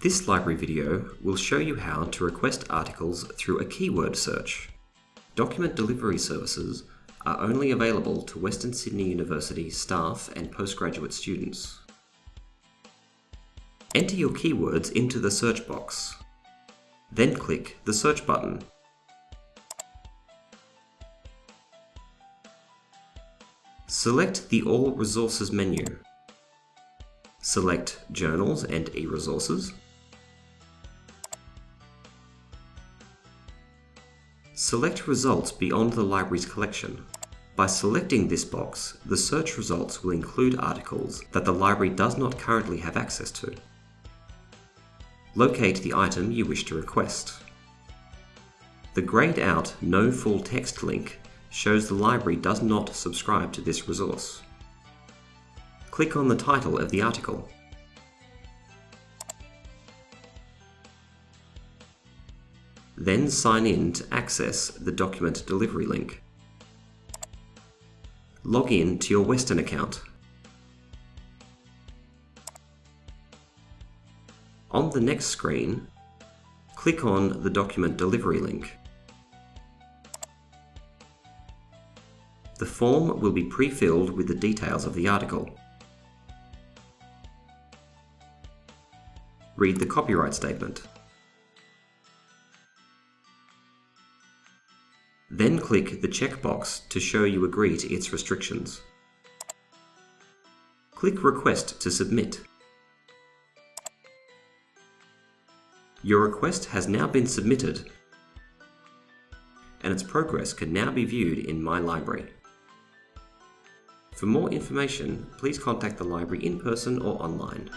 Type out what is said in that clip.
This library video will show you how to request articles through a keyword search. Document delivery services are only available to Western Sydney University staff and postgraduate students. Enter your keywords into the search box. Then click the search button. Select the All Resources menu. Select Journals and e-resources. Select results beyond the library's collection. By selecting this box, the search results will include articles that the library does not currently have access to. Locate the item you wish to request. The grayed out No Full Text link shows the library does not subscribe to this resource. Click on the title of the article. Then sign in to access the document delivery link. Log in to your Western account. On the next screen, click on the document delivery link. The form will be pre-filled with the details of the article. Read the copyright statement. Then click the checkbox to show you agree to its restrictions. Click Request to submit. Your request has now been submitted and its progress can now be viewed in My Library. For more information, please contact the library in person or online.